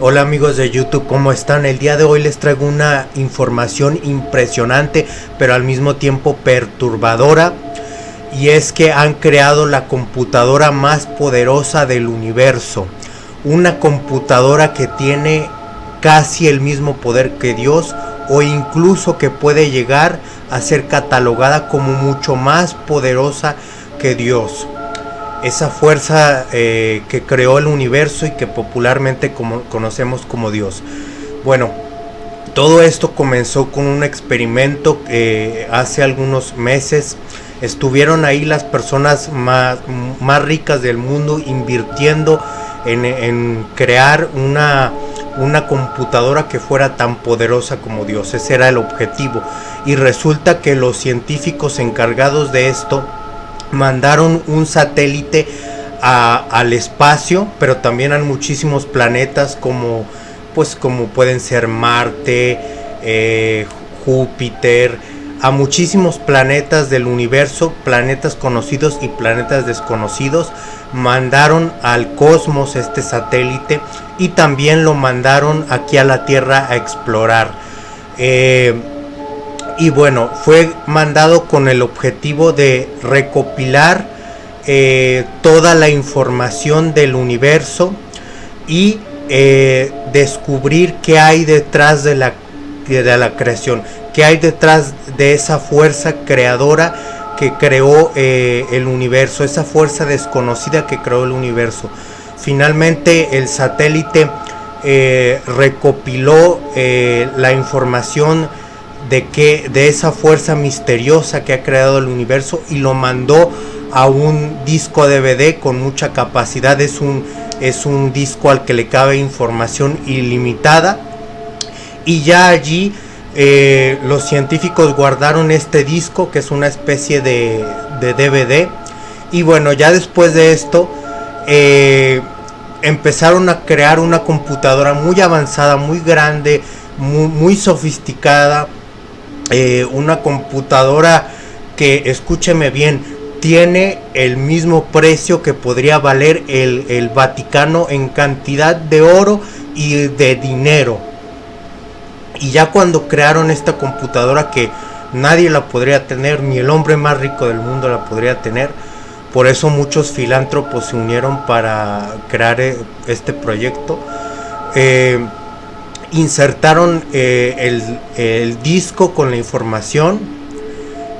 Hola amigos de YouTube, ¿cómo están? El día de hoy les traigo una información impresionante, pero al mismo tiempo perturbadora. Y es que han creado la computadora más poderosa del universo. Una computadora que tiene casi el mismo poder que Dios o incluso que puede llegar a ser catalogada como mucho más poderosa que Dios esa fuerza eh, que creó el universo y que popularmente conocemos como Dios. Bueno, todo esto comenzó con un experimento que hace algunos meses estuvieron ahí las personas más, más ricas del mundo invirtiendo en, en crear una, una computadora que fuera tan poderosa como Dios. Ese era el objetivo. Y resulta que los científicos encargados de esto mandaron un satélite al espacio, pero también a muchísimos planetas como pues como pueden ser Marte, eh, Júpiter, a muchísimos planetas del universo, planetas conocidos y planetas desconocidos, mandaron al cosmos este satélite y también lo mandaron aquí a la Tierra a explorar. Eh, y bueno, fue mandado con el objetivo de recopilar eh, toda la información del universo y eh, descubrir qué hay detrás de la, de la creación, qué hay detrás de esa fuerza creadora que creó eh, el universo, esa fuerza desconocida que creó el universo. Finalmente el satélite recopiló la información de que de esa fuerza misteriosa que ha creado el universo y lo mandó a un disco DVD con mucha capacidad es un es un disco al que le cabe información ilimitada y ya allí eh, los científicos guardaron este disco que es una especie de, DVD y bueno ya después de esto eh, empezaron a crear una computadora muy avanzada muy grande muy, sofisticada eh, una computadora que, escúcheme bien, tiene el mismo precio que podría valer el Vaticano en cantidad de oro y de dinero. Y ya cuando crearon esta computadora que nadie la podría tener, ni el hombre más rico del mundo la podría tener, por eso muchos filántropos se unieron para crear eh, este proyecto. Eh, insertaron eh, el, disco con la información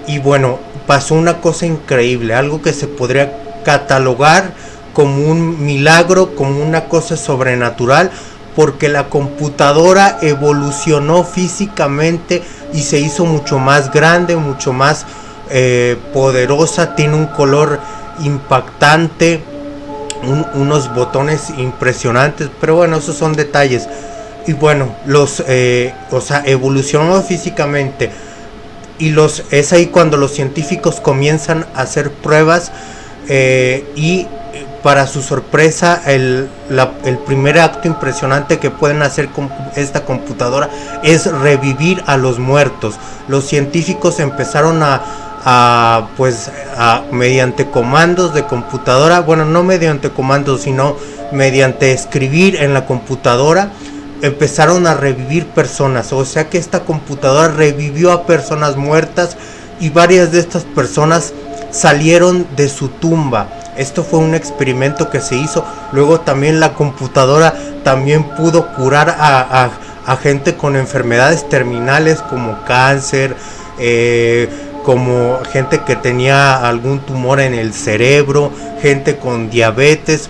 y bueno, pasó una cosa increíble, algo que se podría catalogar como un milagro, como una cosa sobrenatural, porque la computadora evolucionó físicamente y se hizo mucho más grande, mucho más eh, poderosa, tiene un color impactante, unos botones impresionantes, pero bueno, esos son detalles y bueno, los, eh, o sea, evolucionó físicamente. Y los, es ahí cuando los científicos comienzan a hacer pruebas eh, y para su sorpresa el, primer acto impresionante que pueden hacer con esta computadora es revivir a los muertos. Los científicos empezaron a, a pues a, mediante comandos de computadora, bueno no mediante comandos sino mediante escribir en la computadora empezaron a revivir personas. O sea que esta computadora revivió a personas muertas y varias de estas personas salieron de su tumba. Esto fue un experimento que se hizo. Luego también la computadora también pudo curar a, gente con enfermedades terminales como cáncer, eh, como gente que tenía algún tumor en el cerebro, gente con diabetes.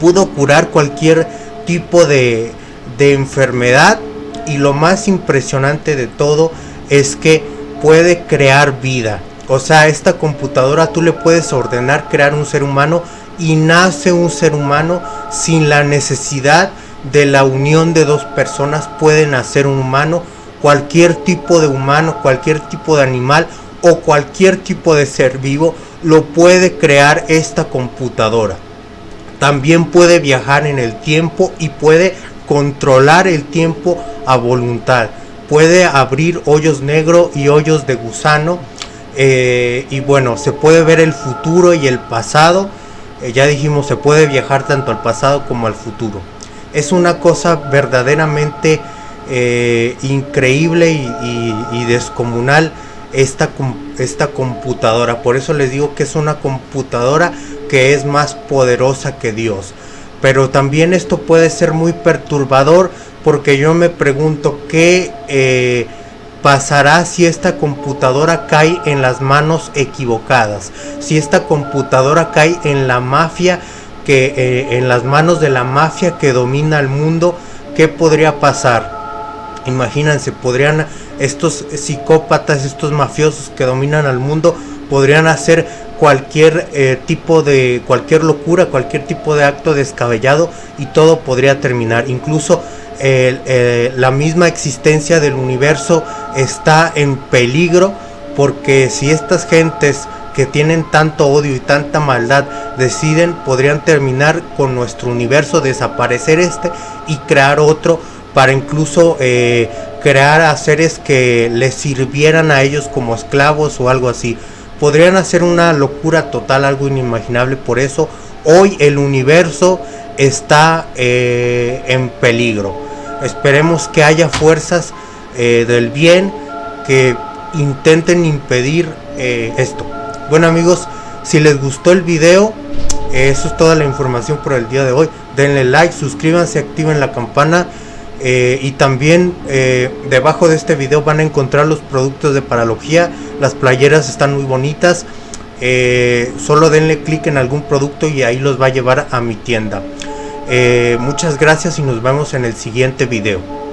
Pudo curar cualquier tipo de, de enfermedad y lo más impresionante de todo es que puede crear vida. O sea, esta computadora tú le puedes ordenar crear un ser humano y nace un ser humano sin la necesidad de la unión de dos personas puede nacer un humano, cualquier tipo de humano, cualquier tipo de animal o cualquier tipo de ser vivo lo puede crear esta computadora. También puede viajar en el tiempo y puede controlar el tiempo a voluntad. puede abrir hoyos negros y hoyos de gusano. Eh, y bueno, se puede ver el futuro y el pasado. Eh, ya dijimos, se puede viajar tanto al pasado como al futuro. Es una cosa verdaderamente eh, increíble y, descomunal esta, esta computadora. Por eso les digo que es una computadora que es más poderosa que Dios. Pero también esto puede ser muy perturbador porque yo me pregunto qué pasará si esta computadora cae en las manos equivocadas, si esta computadora cae en la mafia que eh, en las manos de la mafia que domina el mundo, ¿qué podría pasar? Imagínense, podrían estos psicópatas, estos mafiosos que dominan al mundo, podrían hacer cualquier eh, tipo de cualquier locura, cualquier tipo de acto descabellado y todo podría terminar. Incluso la misma existencia del universo está en peligro porque si estas gentes que tienen tanto odio y tanta maldad deciden, podrían terminar con nuestro universo, desaparecer este y crear otro para incluso eh, crear a seres que les sirvieran a ellos como esclavos o algo así. Podrían hacer una locura total, algo inimaginable. Por eso hoy el universo está eh, en peligro. Esperemos que haya fuerzas eh, del bien que intenten impedir esto. Bueno amigos, si les gustó el video, eso es toda la información por el día de hoy. Denle like, suscríbanse, activen la campana. Eh, y también eh, debajo de este video van a encontrar los productos de paralogía. Las playeras están muy bonitas. Eh, solo denle clic en algún producto y ahí los va a llevar a mi tienda. Muchas gracias y nos vemos en el siguiente video.